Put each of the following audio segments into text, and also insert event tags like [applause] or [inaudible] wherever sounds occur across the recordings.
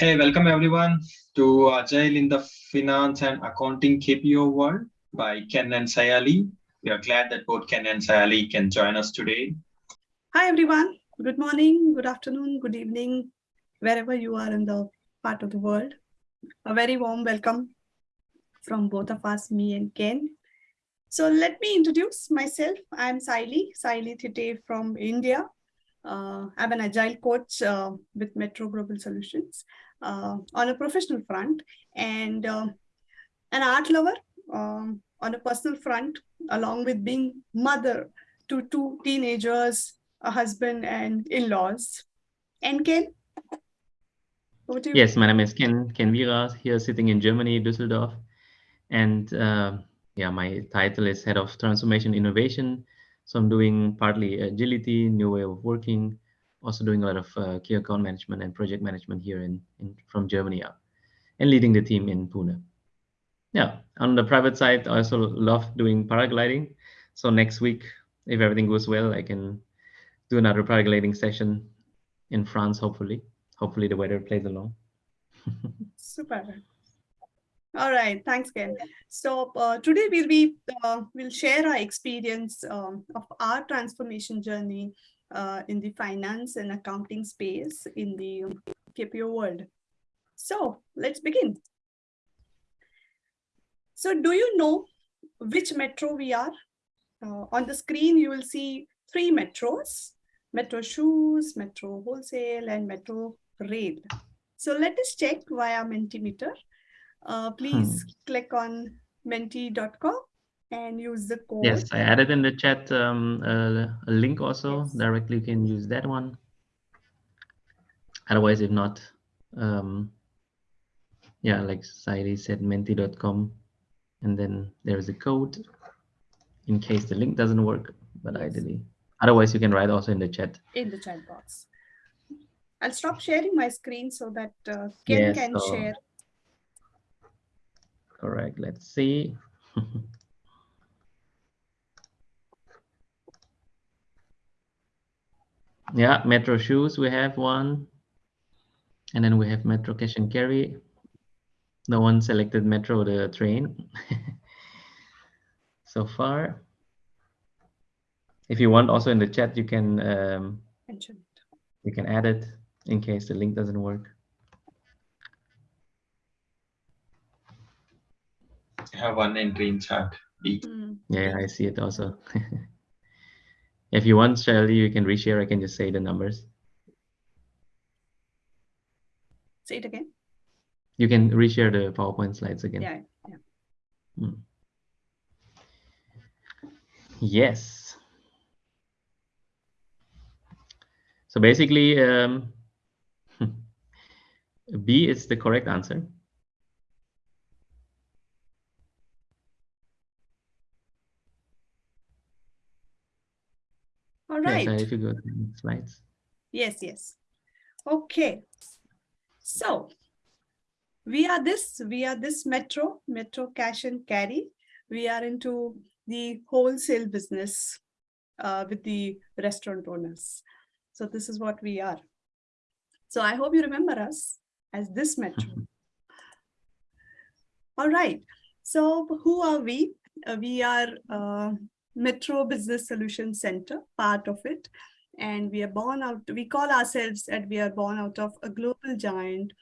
Hey, welcome everyone to Agile in the Finance and Accounting KPO World by Ken and Sayali. We are glad that both Ken and Sayali can join us today. Hi, everyone. Good morning, good afternoon, good evening, wherever you are in the part of the world. A very warm welcome from both of us, me and Ken. So let me introduce myself. I'm Sayali, Sayali Thite from India. Uh, I'm an agile coach uh, with Metro Global Solutions on a professional front and uh, an art lover um, on a personal front, along with being mother to two teenagers, a husband and in-laws. And Ken? Yes, my name is Ken, Ken Vira, here sitting in Germany, Düsseldorf. And uh, yeah, my title is Head of Transformation Innovation. So I'm doing partly agility, new way of working, also doing a lot of uh, key account management and project management here in, in from Germany and leading the team in Pune. Yeah, on the private side, I also love doing paragliding. So next week, if everything goes well, I can do another paragliding session in France, hopefully. Hopefully the weather plays along. [laughs] Super. All right, thanks, Ken. So uh, today we'll be uh, we'll share our experience um, of our transformation journey uh, in the finance and accounting space in the KPO world. So let's begin. So do you know which metro we are? Uh, on the screen, you will see three metros, Metro Shoes, Metro Wholesale, and Metro Rail. So let us check via Mentimeter. Uh, please hmm. click on menti.com and use the code. Yes, I added in the chat um, a, a link also. Yes. Directly, you can use that one. Otherwise, if not, um, yeah, like Sayali said, menti.com. And then there's a code in case the link doesn't work, but yes. ideally. Otherwise, you can write also in the chat. In the chat box. I'll stop sharing my screen so that uh, Ken yes, can so, share. Correct. Let's see. [laughs] yeah, Metro Shoes, we have one. And then we have Metro Cash and Carry. No one selected Metro, the train. [laughs] so far. If you want also in the chat, you can um. You can add it in case the link doesn't work. I have one entry in chat. Mm. Yeah, I see it also. [laughs] if you want, Shirley, you can reshare. I can just say the numbers. Say it again. You can reshare the PowerPoint slides again. Yeah. yeah. Mm. Yes. So basically, um, [laughs] B is the correct answer. Right. Yes, if you go to the slides. Yes, yes. Okay. So we are this, we are this Metro, Metro Cash and Carry. We are into the wholesale business uh, with the restaurant owners. So this is what we are. So I hope you remember us as this metro. [laughs] All right. So who are we? Uh, we are uh, Metro Business Solution Center, part of it. And we are born out, we call ourselves that we are born out of a global giant.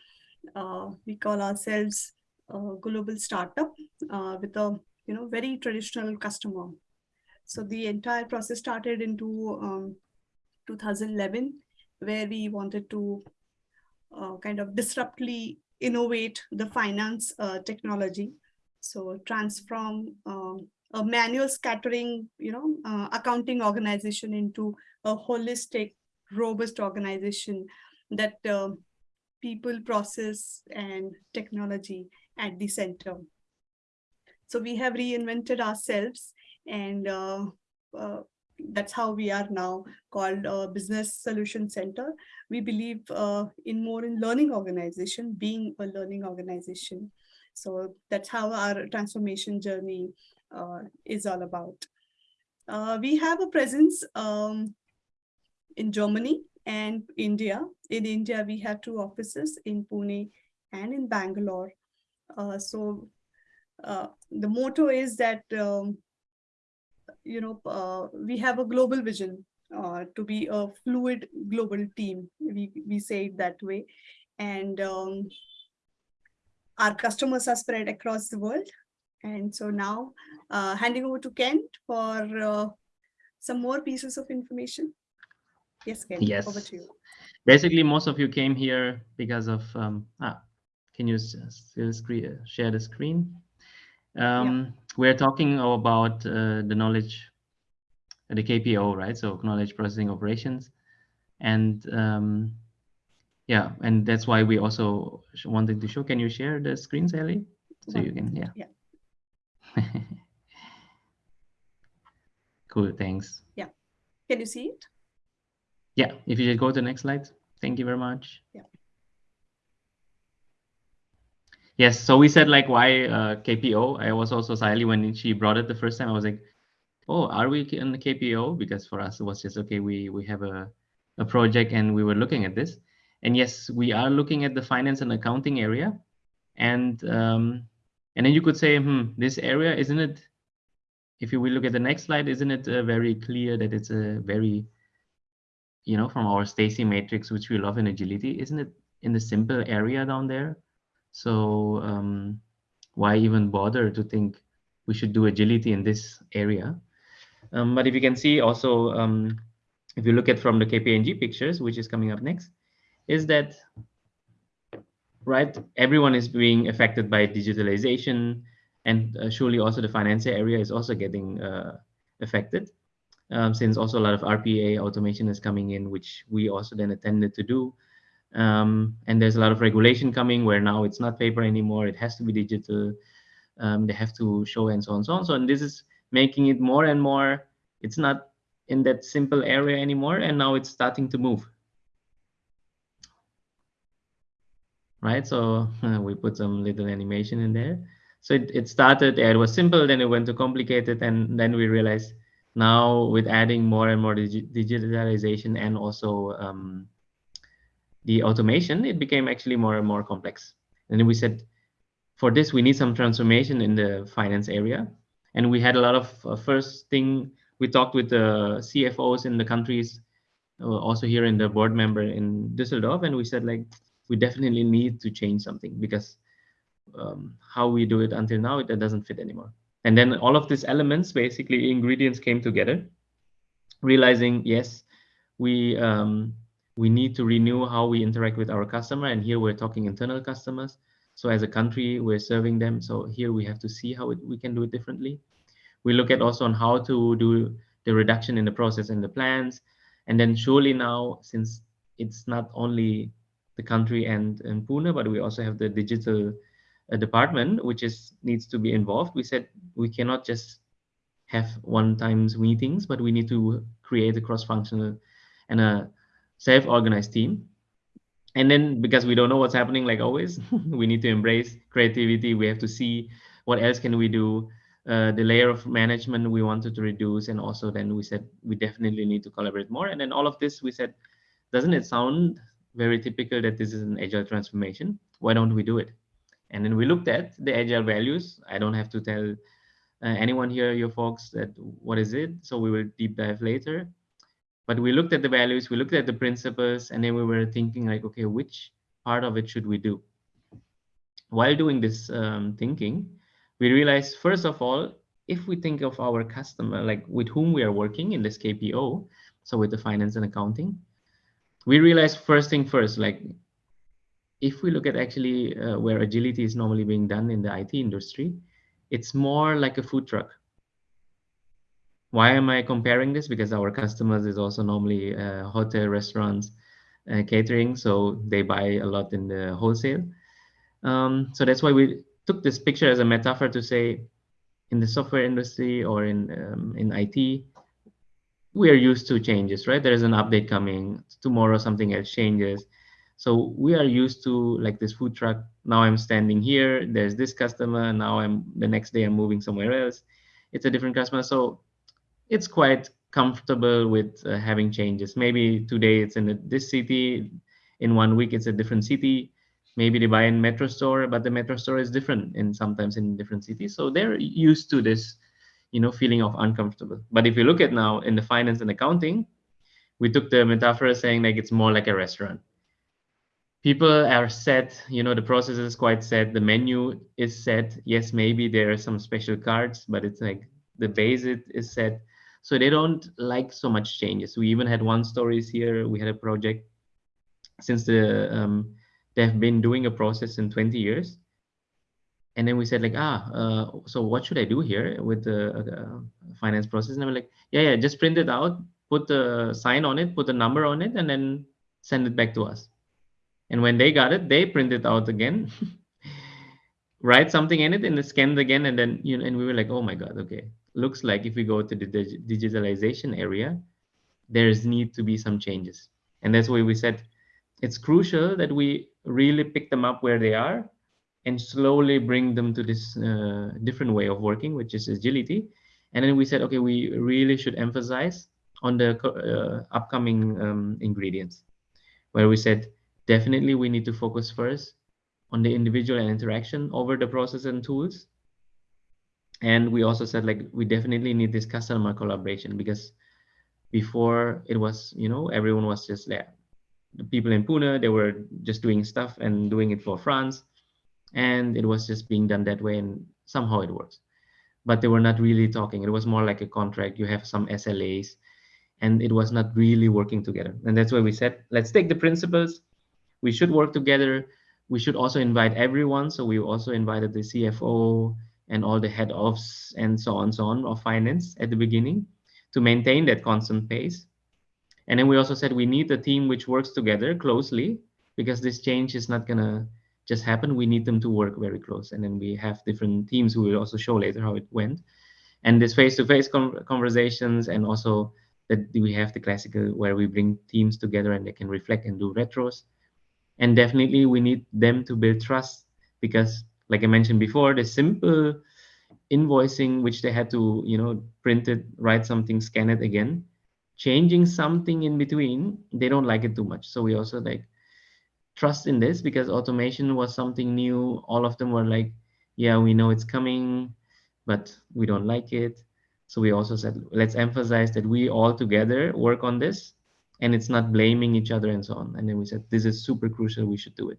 Uh, we call ourselves a global startup uh, with a you know very traditional customer. So the entire process started into um, 2011, where we wanted to uh, kind of disruptly innovate the finance uh, technology. So transform um, a manual scattering, you know, uh, accounting organization into a holistic, robust organization that uh, people, process, and technology at the center. So we have reinvented ourselves and uh, uh, that's how we are now called a business solution center. We believe uh, in more in learning organization, being a learning organization. So that's how our transformation journey is all about. Uh, we have a presence um, in Germany and India. In India, we have two offices in Pune and in Bangalore. Uh, so uh, the motto is that, um, you know, uh, we have a global vision uh, to be a fluid global team. We, we say it that way. And um, our customers are spread across the world. And so now uh, handing over to Ken for uh, some more pieces of information. Yes, Ken, yes. over to you. Basically, most of you came here because of, um, ah, can you still screen, share the screen? Um, yeah. We're talking about uh, the knowledge, the KPO, right? So knowledge processing operations. And um, yeah, and that's why we also wanted to show. Can you share the screen, Sally? So you can, yeah. Yeah. [laughs] cool, thanks. Yeah. Can you see it? Yeah, if you just go to the next slide. Thank you very much. Yeah. Yes, so we said like why uh, KPO. I was also Sally when she brought it the first time. I was like, oh, are we in the KPO? Because for us it was just okay. We we have a a project and we were looking at this, and yes, we are looking at the finance and accounting area, and um, and then you could say, hmm, this area isn't it? If you will look at the next slide, isn't it uh, very clear that it's a very you know, from our Stacey matrix, which we love in agility, isn't it in the simple area down there? So um, why even bother to think we should do agility in this area? Um, but if you can see also, um, if you look at from the KPMG pictures, which is coming up next, is that, right, everyone is being affected by digitalization and uh, surely also the finance area is also getting uh, affected um, since also a lot of RPA automation is coming in, which we also then attended to do. Um, and there's a lot of regulation coming where now it's not paper anymore, it has to be digital. Um, they have to show and so on so on. So and this is making it more and more, it's not in that simple area anymore, and now it's starting to move. Right, so uh, [laughs] we put some little animation in there. So it, it started, it was simple, then it went to complicated, and then we realized now with adding more and more digi digitalization and also um, the automation, it became actually more and more complex. And then we said, for this, we need some transformation in the finance area. And we had a lot of uh, first thing, we talked with the CFOs in the countries, uh, also here in the board member in Düsseldorf. And we said like, we definitely need to change something because um, how we do it until now, it, doesn't fit anymore. And then all of these elements, basically ingredients came together, realizing, yes, we, um, we need to renew how we interact with our customer. And here we're talking internal customers. So as a country, we're serving them. So here we have to see how it, we can do it differently. We look at also on how to do the reduction in the process and the plans. And then surely now, since it's not only the country and, and Pune, but we also have the digital a department which is needs to be involved. We said we cannot just have one times meetings but we need to create a cross-functional and a self-organized team. And then because we don't know what's happening like always [laughs] we need to embrace creativity. We have to see what else can we do. Uh, the layer of management we wanted to reduce and also then we said we definitely need to collaborate more. And then all of this we said doesn't it sound very typical that this is an agile transformation why don't we do it and then we looked at the agile values. I don't have to tell uh, anyone here, your folks, that what is it. So we will deep dive later. But we looked at the values, we looked at the principles, and then we were thinking like, okay, which part of it should we do? While doing this um, thinking, we realized, first of all, if we think of our customer, like with whom we are working in this KPO, so with the finance and accounting, we realized first thing first, like if we look at actually uh, where agility is normally being done in the IT industry, it's more like a food truck. Why am I comparing this? Because our customers is also normally uh, hotel, restaurants, uh, catering, so they buy a lot in the wholesale. Um, so that's why we took this picture as a metaphor to say, in the software industry or in um, in IT, we are used to changes, right? There is an update coming tomorrow, something else changes so we are used to like this food truck. Now I'm standing here. There's this customer. Now I'm the next day I'm moving somewhere else. It's a different customer. So it's quite comfortable with uh, having changes. Maybe today it's in this city, in one week it's a different city. Maybe they buy in metro store, but the metro store is different in sometimes in different cities. So they're used to this, you know, feeling of uncomfortable. But if you look at now in the finance and accounting, we took the metaphor saying like it's more like a restaurant. People are set, you know, the process is quite set. The menu is set. Yes, maybe there are some special cards, but it's like the base it is set so they don't like so much changes we even had one stories here we had a project since the um, they've been doing a process in 20 years and then we said like ah uh, so what should i do here with the uh, finance process? And i'm like yeah yeah just print it out put the sign on it put the number on it and then send it back to us. And when they got it they print it out again [laughs] write something in it and it again and then you know and we were like oh my god okay. Looks like if we go to the dig digitalization area, there's need to be some changes. And that's why we said it's crucial that we really pick them up where they are and slowly bring them to this uh, different way of working, which is agility. And then we said, okay, we really should emphasize on the uh, upcoming um, ingredients, where we said, definitely we need to focus first on the individual and interaction over the process and tools. And we also said like we definitely need this customer collaboration because before it was you know everyone was just there. The people in pune they were just doing stuff and doing it for france and it was just being done that way and somehow it works. But they were not really talking. It was more like a contract. You have some slas and it was not really working together. And that's why we said let's take the principles. We should work together. We should also invite everyone. So we also invited the cfo and all the head ofs and so on so on of finance at the beginning to maintain that constant pace. And then we also said we need a team which works together closely because this change is not gonna just happen we need them to work very close. And then we have different teams who will also show later how it went. And this face-to-face -face conversations and also that we have the classical where we bring teams together and they can reflect and do retros. And definitely we need them to build trust because like I mentioned before, the simple invoicing, which they had to, you know, print it, write something, scan it again, changing something in between, they don't like it too much. So we also like trust in this because automation was something new. All of them were like, yeah, we know it's coming, but we don't like it. So we also said, let's emphasize that we all together work on this and it's not blaming each other and so on. And then we said, this is super crucial, we should do it.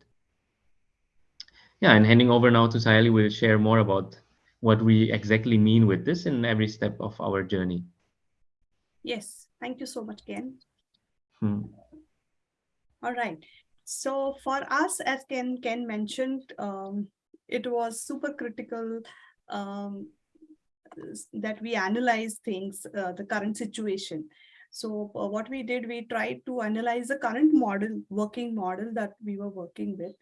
Yeah, and handing over now to Sayali will share more about what we exactly mean with this in every step of our journey. Yes, thank you so much, Ken. Hmm. All right. So for us, as Ken, Ken mentioned, um, it was super critical um, that we analyze things, uh, the current situation. So uh, what we did, we tried to analyze the current model, working model that we were working with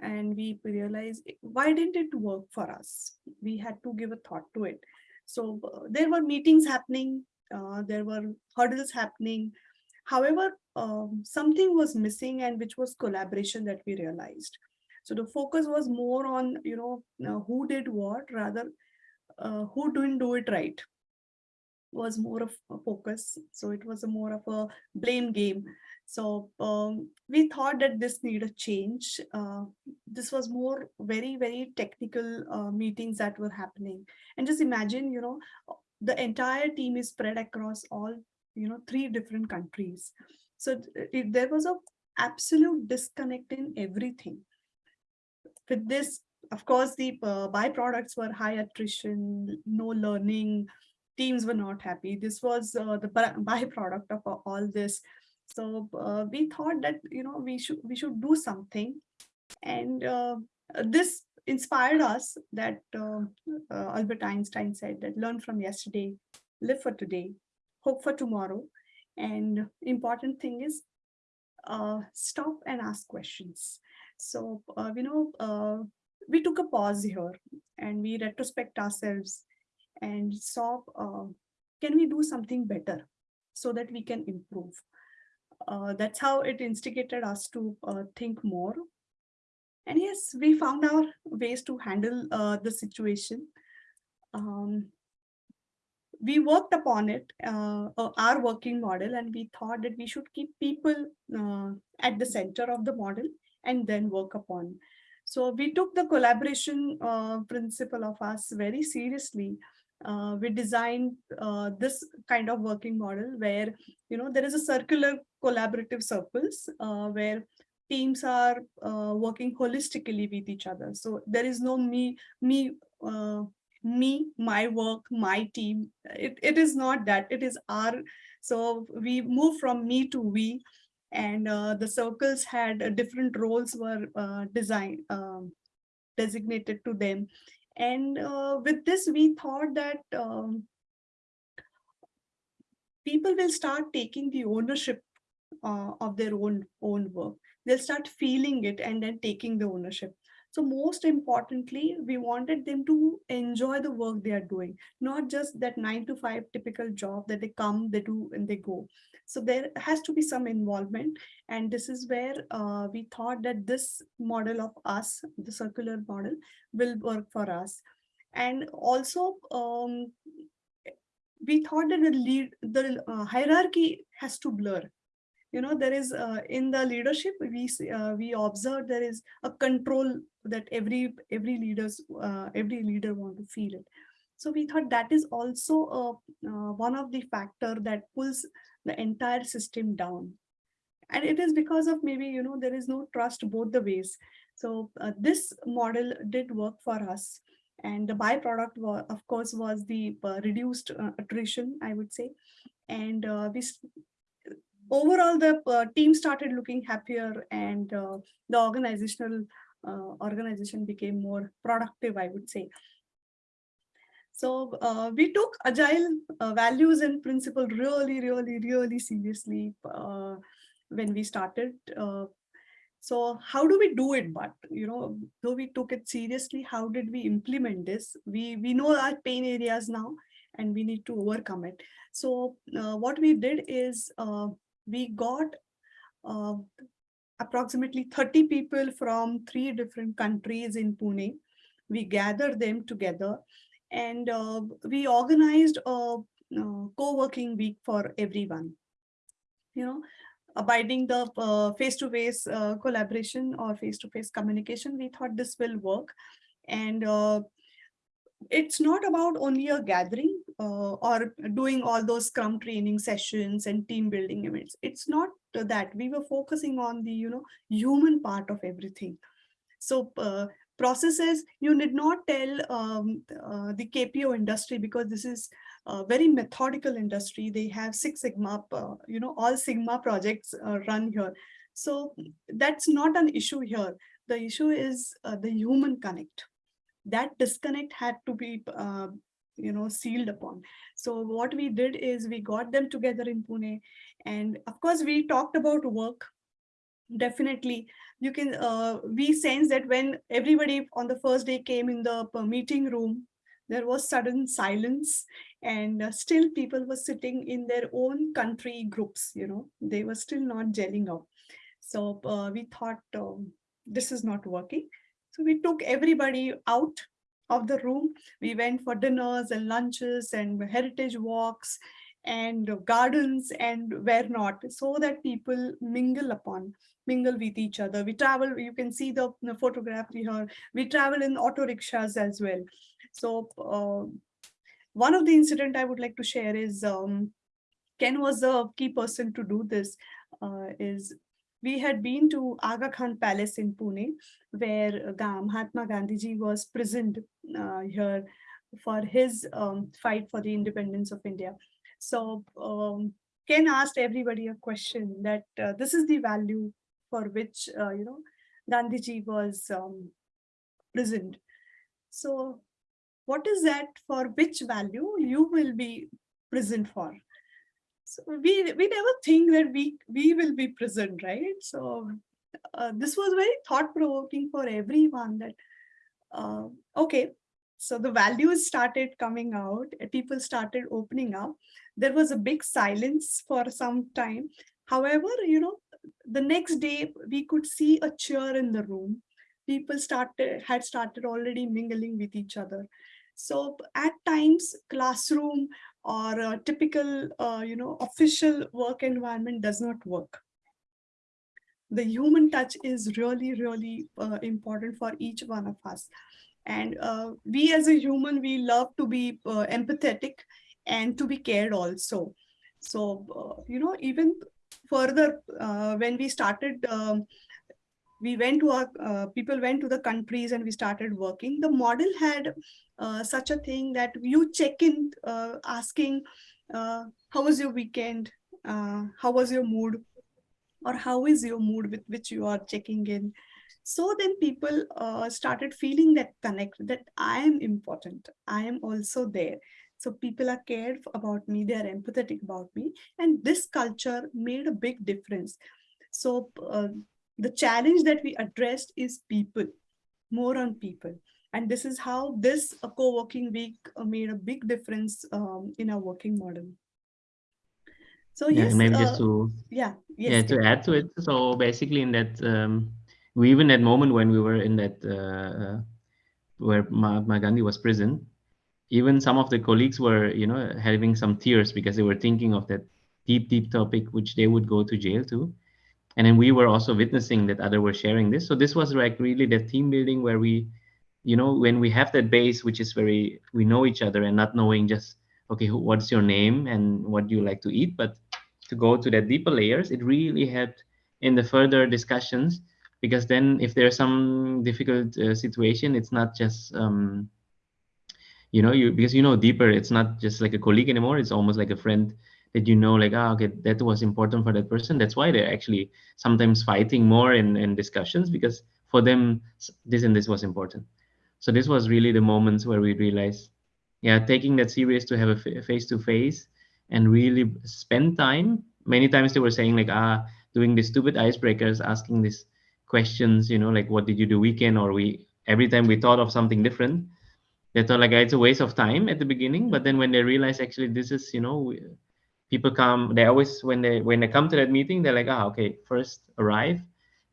and we realized why didn't it work for us we had to give a thought to it so uh, there were meetings happening uh, there were hurdles happening however um, something was missing and which was collaboration that we realized so the focus was more on you know uh, who did what rather uh, who didn't do it right was more of a focus so it was a more of a blame game so um, we thought that this needed a change. Uh, this was more very, very technical uh, meetings that were happening. And just imagine, you know, the entire team is spread across all, you know, three different countries. So it, there was a absolute disconnect in everything. With this, of course, the uh, byproducts were high attrition, no learning, teams were not happy. This was uh, the [laughs] byproduct of all this. So uh, we thought that, you know, we should we should do something. And uh, this inspired us that uh, uh, Albert Einstein said that learn from yesterday, live for today, hope for tomorrow. And important thing is uh, stop and ask questions. So, uh, you know, we took a pause here and we retrospect ourselves and saw, can we do something better so that we can improve? uh, that's how it instigated us to uh, think more. And yes, we found our ways to handle uh, the situation. Um, we worked upon it, uh, uh, our working model, and we thought that we should keep people uh, at the center of the model and then work upon. So we took the collaboration uh, principle of us very seriously. Uh, we designed uh, this kind of working model where, you know, there is a circular collaborative circles where teams are working holistically with each other. So there is no me, me, me, my work, my team. It, it is not that, it is our, so we move from me to we and uh, the circles had uh, different roles were uh, designed, um, designated to them. And uh, with this, we thought that um, people will start taking the ownership uh, of their own own work. They'll start feeling it and then taking the ownership. So most importantly, we wanted them to enjoy the work they are doing, not just that nine to five typical job that they come, they do, and they go. So there has to be some involvement. And this is where uh, we thought that this model of us, the circular model, will work for us. And also, um, we thought that the lead, the uh, hierarchy has to blur you know there is uh, in the leadership we uh, we observe there is a control that every every leaders uh, every leader want to feel it. So we thought that is also a, uh, one of the factor that pulls the entire system down. And it is because of maybe you know there is no trust both the ways. So uh, this model did work for us. And the byproduct was, of course was the uh, reduced attrition i would say. And we overall the uh, team started looking happier and uh, the organizational uh, organization became more productive, I would say. So uh, we took agile uh, values and principle really, really, really seriously uh, when we started. so how do we do it? But, you know, though we took it seriously, how did we implement this? We, we know our pain areas now and we need to overcome it. So what we did is we got uh, approximately 30 people from three different countries in Pune. We gathered them together and uh, we organized a, a co-working week for everyone. You know, abiding the uh, face-to-face uh, -face, collaboration or face-to-face -face communication, we thought this will work. And uh, it's not about only a gathering uh, or doing all those scrum training sessions and team building events. It's not that. We were focusing on the you know human part of everything. So uh, processes you did not tell um, uh, the kpo industry because this is a very methodical industry. They have six sigma uh, you know all sigma projects uh, run here. So that's not an issue here. The issue is uh, the human connect that disconnect had to be uh, you know sealed upon. So what we did is we got them together in pune and of course we talked about work. Definitely you can uh, we sense that when everybody on the first day came in the uh, meeting room there was sudden silence and uh, still people were sitting in their own country groups you know they were still not gelling up so uh, we thought um, this is not working so we took everybody out of the room. We went for dinners and lunches and heritage walks and gardens and where not so that people mingle upon mingle with each other. We travel you can see the, the photograph here we travel in auto rickshaws as well. So uh, one of the incident i would like to share is um, ken was the key person to do this uh, is we had been to Aga Khan Palace in Pune, where Mahatma Gandhiji was prisoned uh, here for his um, fight for the independence of India. So um, Ken asked everybody a question that uh, this is the value for which, uh, you know, Gandhiji was um, prisoned. So what is that for which value you will be prisoned for? So we we never think that we we will be present, right? So uh, this was very thought provoking for everyone. That uh, okay, so the values started coming out. People started opening up. There was a big silence for some time. However, you know, the next day we could see a cheer in the room. People started had started already mingling with each other. So at times classroom or a typical, uh, you know, official work environment does not work. The human touch is really, really uh, important for each one of us. And uh, we as a human, we love to be uh, empathetic and to be cared also. So, uh, you know, even further, uh, when we started um, we went to our uh, people went to the countries and we started working. The model had uh, such a thing that you check in uh, asking uh, how was your weekend? Uh, how was your mood? Or how is your mood with which you are checking in? So then people uh, started feeling that connect that i am important. I am also there. So people are cared about me. They are empathetic about me. And this culture made a big difference. So the challenge that we addressed is people, more on people. And this is how this uh, co-working week uh, made a big difference um, in our working model. So yeah, yes, maybe uh, just to yeah, yes, yeah to add to it. So basically, in that um, we even that moment when we were in that uh, uh where Mahatma Gandhi was prison, even some of the colleagues were you know having some tears because they were thinking of that deep deep topic which they would go to jail to and then we were also witnessing that other were sharing this. So this was like really the team building where we you know when we have that base which is very we know each other and not knowing just okay what's your name and what do you like to eat? But to go to that deeper layers it really helped in the further discussions because then if there's some difficult uh, situation it's not just um, you know you because you know deeper it's not just like a colleague anymore. It's almost like a friend that you know like ah okay that was important for that person. That's why they're actually sometimes fighting more in, in discussions because for them this and this was important. So this was really the moments where we realized yeah taking that serious to have a face to face and really spend time. Many times they were saying like ah doing these stupid icebreakers asking these questions you know like what did you do weekend? Or we every time we thought of something different they thought like it's a waste of time at the beginning. But then when they realize actually this is you know people come they always when they when they come to that meeting they're like ah okay first arrive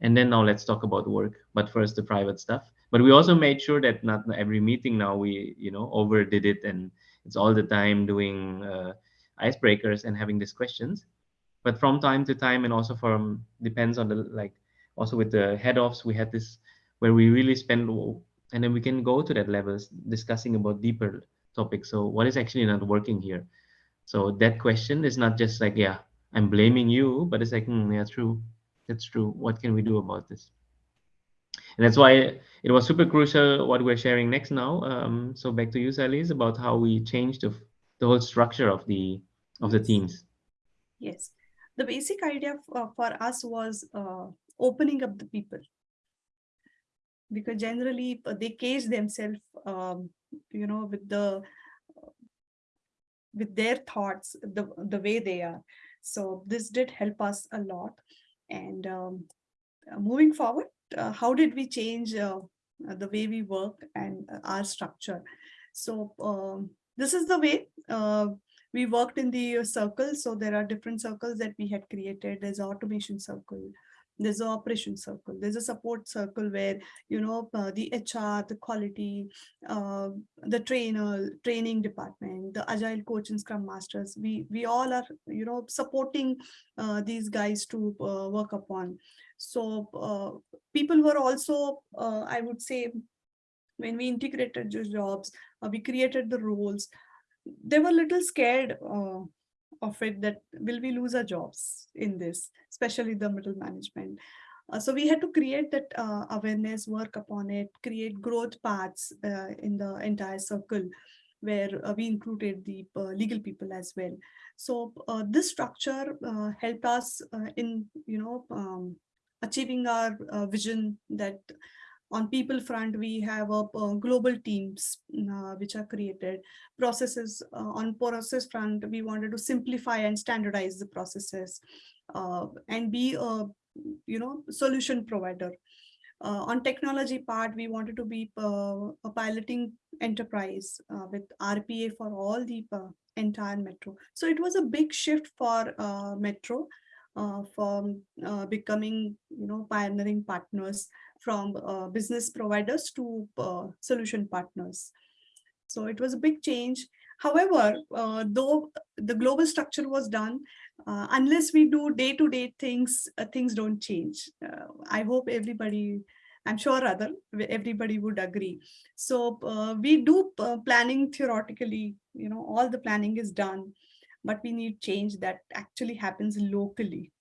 and then now let's talk about work. But first the private stuff. But we also made sure that not every meeting now we you know overdid it and it's all the time doing uh, icebreakers and having these questions. But from time to time and also from depends on the like also with the head offs we had this where we really spend and then we can go to that levels discussing about deeper topics. So what is actually not working here so that question is not just like, yeah, I'm blaming you, but it's like, hmm, yeah, true. That's true. What can we do about this? And that's why it was super crucial what we're sharing next now. Um, so back to you, Sally, is about how we changed the, the whole structure of the of the teams. Yes, the basic idea uh, for us was uh, opening up the people because generally uh, they cage themselves, um, you know, with the with their thoughts the the way they are. So this did help us a lot. And um, moving forward uh, how did we change uh, the way we work and our structure? So um, this is the way uh, we worked in the circle. So there are different circles that we had created. There's automation circle there's an operation circle there's a support circle where you know uh, the hr the quality uh, the trainer training department the agile coach and scrum masters we we all are you know supporting uh, these guys to uh, work upon. So uh, people were also uh, i would say when we integrated the jobs we created the roles they were a little scared of it that will we lose our jobs in this, especially the middle management. Uh, so we had to create that uh, awareness, work upon it, create growth paths uh, in the entire circle where uh, we included the uh, legal people as well. So uh, this structure helped us in, you know, um, achieving our vision that on people front, we have a, uh, global teams uh, which are created. Processes uh, on process front, we wanted to simplify and standardize the processes uh, and be a you know solution provider. Uh, on technology part, we wanted to be uh, a piloting enterprise with RPA for all the entire metro. So it was a big shift for metro from becoming you know pioneering partners from uh, business providers to uh, solution partners. So it was a big change. However, uh, though the global structure was done, uh, unless we do day-to-day -day things, uh, things don't change. Uh, I hope everybody, I'm sure other everybody would agree. So we do planning theoretically, you know, all the planning is done, but we need change that actually happens locally.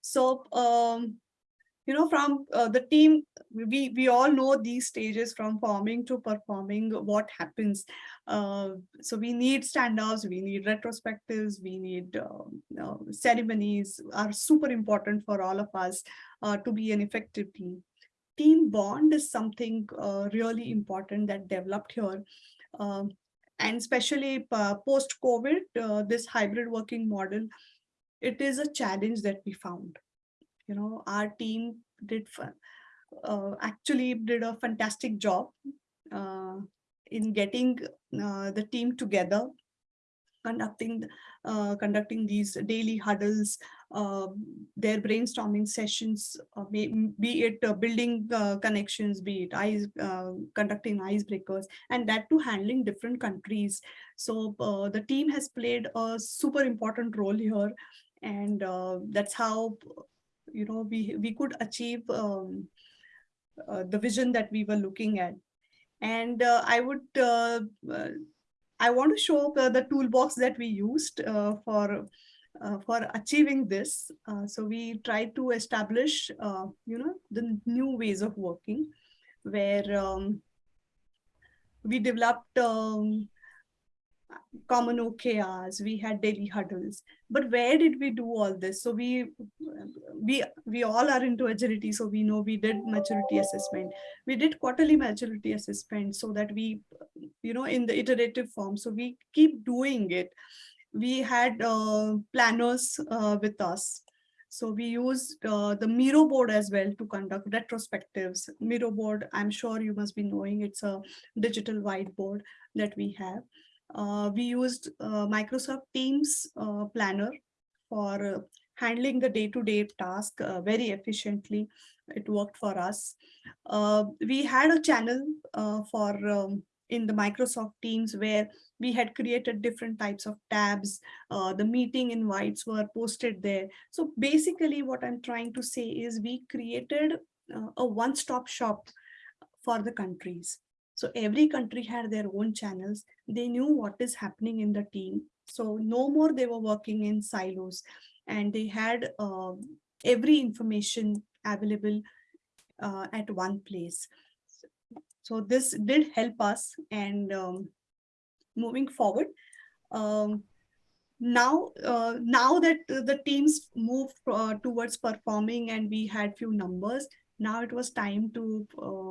So um, you know, from uh, the team, we, we all know these stages from forming to performing, what happens. Uh, so we need stand-ups, we need retrospectives, we need uh, ceremonies are super important for all of us uh, to be an effective team. Team bond is something uh, really important that developed here. Um, and especially uh, post-COVID, this hybrid working model, it is a challenge that we found you know, our team did uh, actually did a fantastic job uh, in getting uh, the team together, conducting uh, conducting these daily huddles, uh, their brainstorming sessions, uh, be, it building connections, be it ice, conducting icebreakers, and that to handling different countries. So the team has played a super important role here and uh, that's how you know, we, we could achieve um, uh, the vision that we were looking at. And uh, I would, uh, uh I want to show the toolbox that we used uh, for uh, for achieving this. so we tried to establish, you know, the new ways of working where um, we developed um, common OKRs, we had daily huddles. But where did we do all this? So we we we all are into agility, so we know we did maturity assessment. We did quarterly maturity assessment so that we, you know, in the iterative form. So we keep doing it. We had uh, planners uh, with us. So we used uh, the Miro board as well to conduct retrospectives. Miro board, I'm sure you must be knowing, it's a digital whiteboard that we have. Uh, we used uh, Microsoft Teams uh, Planner for handling the day-to-day -day task very efficiently. It worked for us. we had a channel for um, in the Microsoft Teams where we had created different types of tabs. Uh, the meeting invites were posted there. So basically what I'm trying to say is we created uh, a one-stop shop for the countries. So every country had their own channels. They knew what is happening in the team. So no more they were working in silos and they had uh, every information available uh, at one place. So this did help us and um, moving forward, um, now uh, now that the teams moved uh, towards performing and we had few numbers now it was time to uh,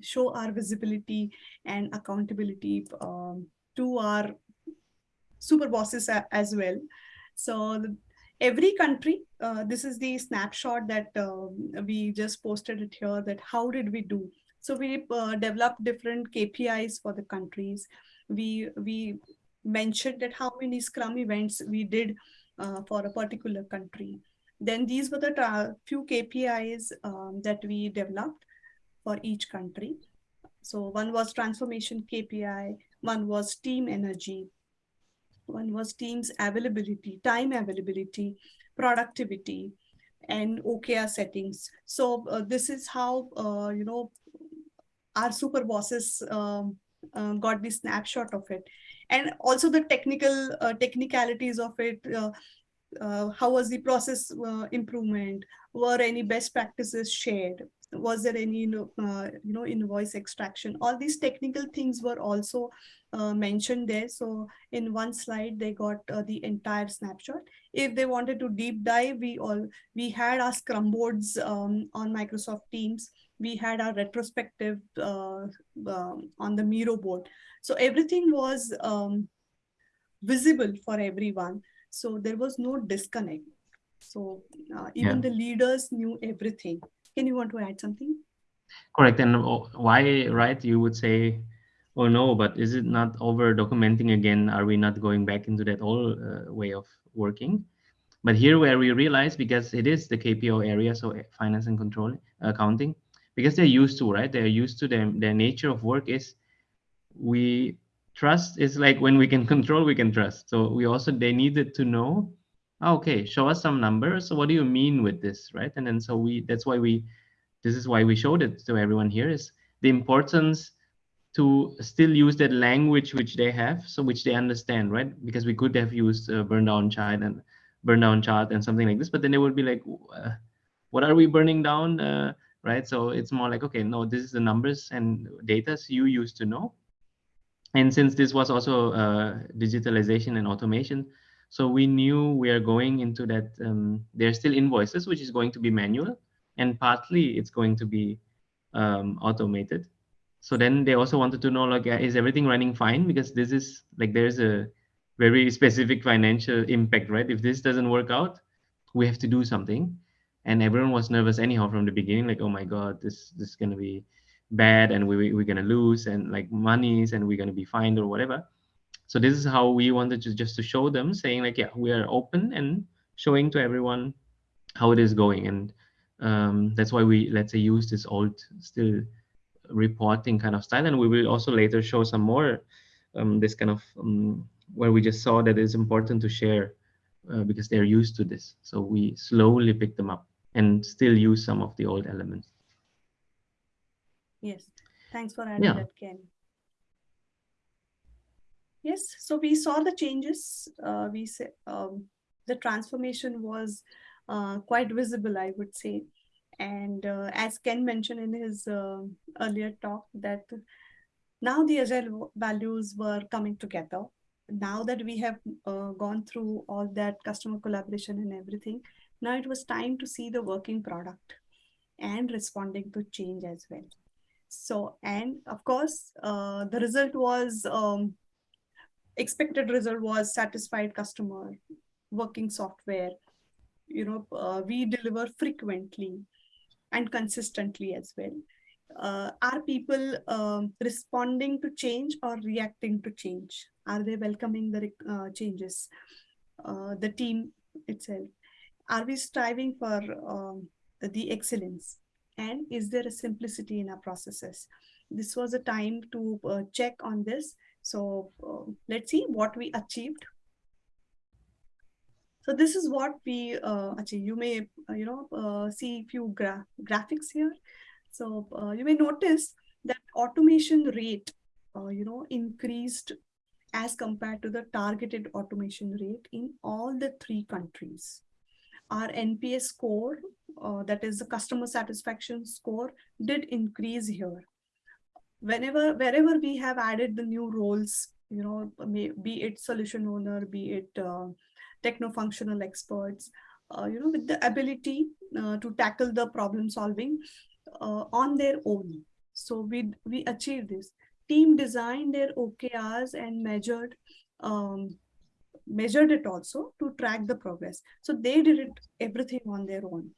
show our visibility and accountability um, to our super bosses as well. So the, every country, uh, this is the snapshot that uh, we just posted it here that how did we do? So we uh, developed different KPIs for the countries. We, we mentioned that how many Scrum events we did uh, for a particular country. Then these were the few KPIs um, that we developed for each country. So one was transformation KPI, one was team energy, one was team's availability, time availability, productivity, and OKR settings. So uh, this is how, uh, you know, our super bosses um, uh, got the snapshot of it. And also the technical uh, technicalities of it, uh, uh, how was the process improvement? Were any best practices shared? Was there any you know, uh, you know invoice extraction? All these technical things were also uh, mentioned there. So in one slide, they got uh, the entire snapshot. If they wanted to deep dive, we all we had our Scrum boards um, on Microsoft Teams. We had our retrospective uh, um, on the Miro board. So everything was um, visible for everyone. So there was no disconnect. So uh, even yeah. the leaders knew everything. Can you want to add something? Correct. And why, right? You would say, oh no, but is it not over documenting again? Are we not going back into that old uh, way of working? But here where we realize, because it is the KPO area, so finance and control, accounting, because they're used to, right? They're used to them. Their nature of work is we trust is like when we can [laughs] control, we can trust. So we also, they needed to know, okay, show us some numbers. So what do you mean with this, right? And then so we, that's why we, this is why we showed it to everyone here is the importance to still use that language which they have, so which they understand, right? Because we could have used a burn down chart and burn down chart and something like this, but then they would be like, uh, what are we burning down, uh, right? So it's more like, okay, no, this is the numbers and data you used to know. And since this was also uh, digitalization and automation, so we knew we are going into that, um, there are still invoices, which is going to be manual, and partly it's going to be um, automated. So then they also wanted to know like is everything running fine? Because this is like there's a very [laughs] specific financial impact right? If this doesn't work out we have to do something. And everyone was nervous anyhow from the beginning like oh my god this this is going to be bad and we, we're going to lose and like monies and we're going to be fined or whatever so this is how we wanted to just to show them saying like yeah we are open and showing to everyone how it is going and um, that's why we let's say use this old still reporting kind of style. And we will also later show some more um, this kind of um, where we just saw that it's important to share uh, because they're used to this. So we slowly pick them up and still use some of the old elements. Yes, thanks for adding Yeah. that, Ken. Yes, so we saw the changes. Uh, we say um, the transformation was uh, quite visible, I would say. And uh, as Ken mentioned in his uh, earlier talk, that now the agile values were coming together. Now that we have uh, gone through all that customer collaboration and everything, now it was time to see the working product and responding to change as well. So, and of course, uh, the result was um, expected result was satisfied customer, working software. You know, uh, we deliver frequently and consistently as well. Uh, are people um, responding to change or reacting to change? Are they welcoming the uh, changes? Uh, the team itself. Are we striving for um, the excellence? And is there a simplicity in our processes? This was a time to uh, check on this. So uh, let's see what we achieved so this is what we uh. You may, uh, you know, uh, see few gra graphics here. So uh, you may notice that automation rate, you know, increased as compared to the targeted automation rate in all the three countries. Our NPS score, uh, that is the customer satisfaction score, did increase here. Whenever, wherever we have added the new roles, you know, be it solution owner, be it techno-functional experts, uh, you know, with the ability uh, to tackle the problem solving uh, on their own. So we, we achieve this. Team designed their OKRs and measured um, measured it also to track the progress. So they did it everything on their own.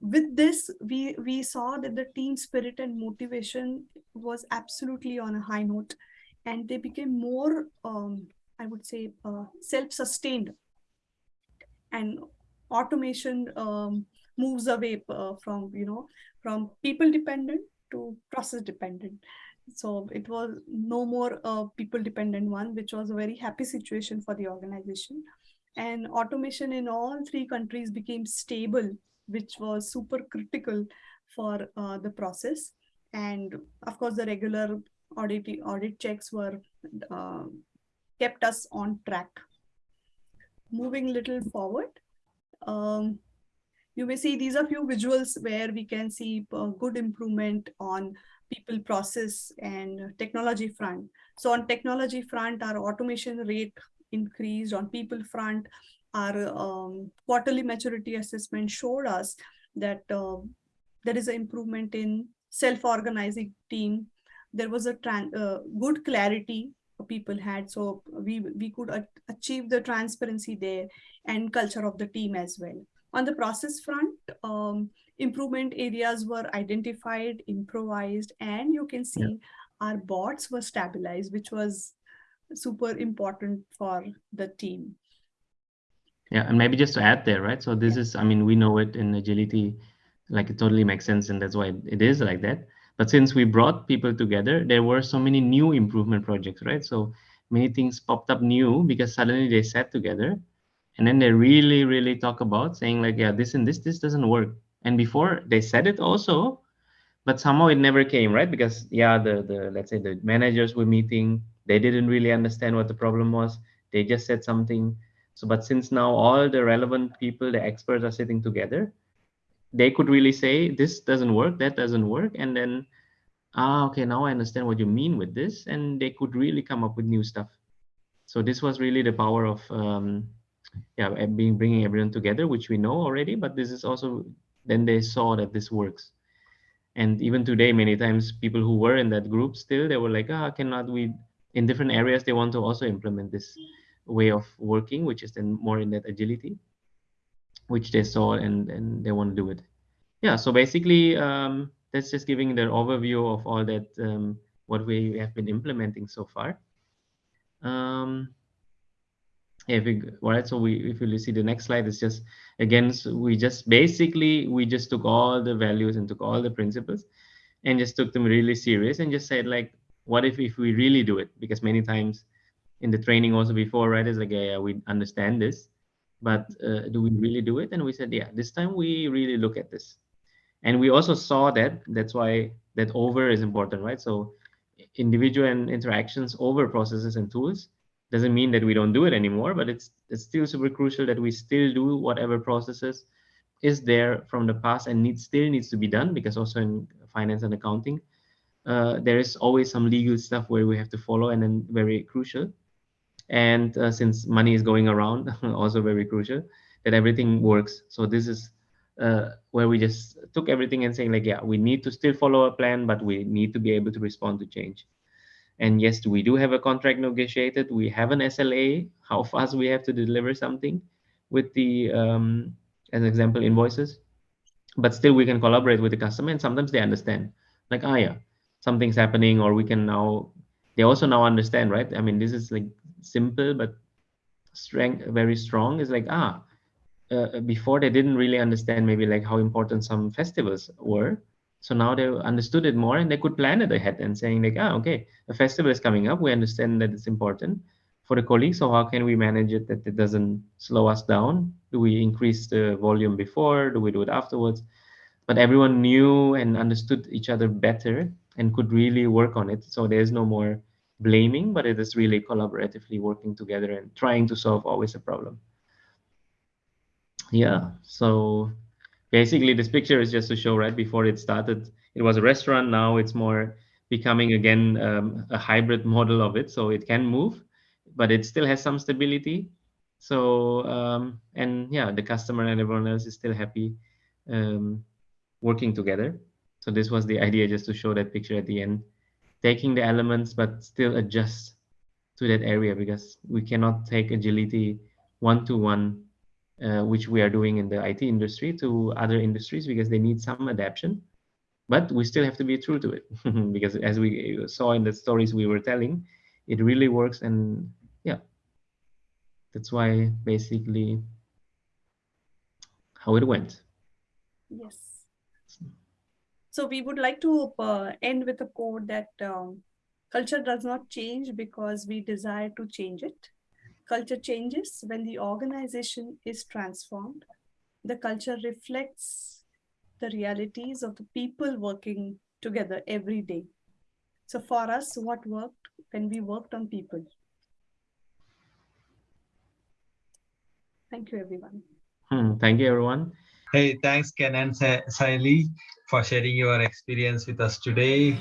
With this, we, we saw that the team spirit and motivation was absolutely on a high note and they became more um, I would say, uh, self-sustained. And automation um, moves away uh, from, you know, from people dependent to process dependent. So it was no more a people dependent one, which was a very happy situation for the organization. And automation in all three countries became stable, which was super critical for uh, the process. And of course, the regular audit audit checks were uh, kept us on track. Moving little forward, um, you may see these are few visuals where we can see good improvement on people process and technology front. So on technology front, our automation rate increased on people front, our um, quarterly maturity assessment showed us that uh, there is an improvement in self-organizing team. There was a uh, good clarity people had so we we could achieve the transparency there and culture of the team as well on the process front um, improvement areas were identified improvised and you can see yeah. our bots were stabilized which was super important for the team yeah and maybe just to add there right so this is i mean we know it in agility like it totally makes sense and that's why it is like that But since we brought people together, there were so many new improvement projects, right? So many things popped up new because suddenly they sat together and then they really, really talk about saying like, yeah, this and this, this doesn't work. And before they said it also, but somehow it never came, right? Because yeah, the, the let's say the managers were meeting, they didn't really understand what the problem was. They just said something. So, but since now all the relevant people, the experts are sitting together, they could really say this doesn't work that doesn't work and then ah okay now i understand what you mean with this and they could really come up with new stuff. So this was really the power of um, yeah being bringing everyone together which we know already but this is also then they saw that this works. And even today many times people who were in that group still they were like ah cannot we in different areas they want to also implement this way of working which is then more in that agility which they saw and, and they want to do it. Yeah, so basically, um, that's just giving the overview of all that, um, what we have been implementing so far. Um, if we, all right, so we, if you see the next slide, it's just, again, so we just basically, we just took all the values and took all the principles and just took them really serious and just said like, what if, if we really do it? Because many times in the training also before, right, It's like, yeah, we understand this, but uh, do we really do it? And we said, yeah, this time we really look at this. And we also saw that, that's why that over is important, right? So individual and interactions over processes and tools doesn't mean that we don't do it anymore, but it's, it's still super crucial that we still do whatever processes is there from the past and needs still needs to be done because also in finance and accounting, uh, there is always some legal stuff where we have to follow and then very crucial and uh, since money is going around [laughs] also very crucial that everything works. So this is uh, where we just took everything and saying like yeah we need to still follow a plan but we need to be able to respond to change. And yes we do have a contract negotiated. We have an sla [laughs] how fast we have to deliver something with the um, as an example invoices. But still we can collaborate with the customer and sometimes they understand like ah yeah something's happening or we can now they also now understand right? I mean this is like simple but strength very strong is like ah uh, before they didn't really understand maybe like how important some festivals were. So now they understood it more and they could plan it ahead and saying like ah okay a festival is coming up. We understand that it's important. For the colleagues so how can we manage it that it doesn't slow us down? Do we increase the volume before? Do we do it afterwards? But everyone knew and understood each other better and could really work on it so there's no more blaming, but it is really collaboratively working together and trying to solve always a problem. Yeah, so basically this picture is just to show right before it started, it was a restaurant. Now it's more becoming again um, a hybrid model of it. So it can move, but it still has some stability. So, um, and yeah, the customer and everyone else is still happy um, working together. So this was the idea just to show that picture at the end. Taking the elements but still adjust to that area because we cannot take agility one to one uh, which we are doing in the IT industry to other industries because they need some adaptation. But we still have to be true to it. [laughs] Because as we saw in the stories we were telling it really works and yeah. That's why basically how it went. Yes so we would like to uh, end with a quote that um, culture does not change because we desire to change it. Culture changes when the organization is transformed. The culture reflects the realities of the people working together every day. So for us, what worked when we worked on people? Thank you, everyone. Hmm, thank you, everyone. Hey, thanks, Ken and Sayali, for sharing your experience with us today.